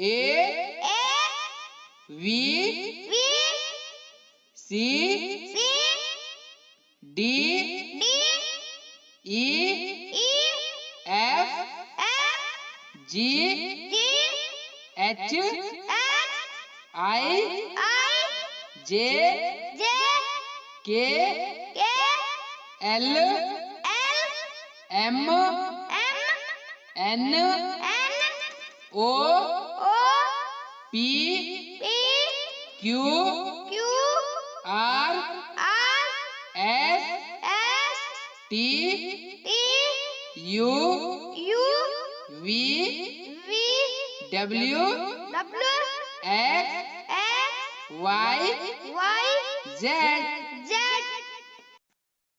A A V V C C D D E E F F G G H H I I J J K K L L M M N N O P P Q Q R R S S T T U U V V W W X X Y Y Z. Z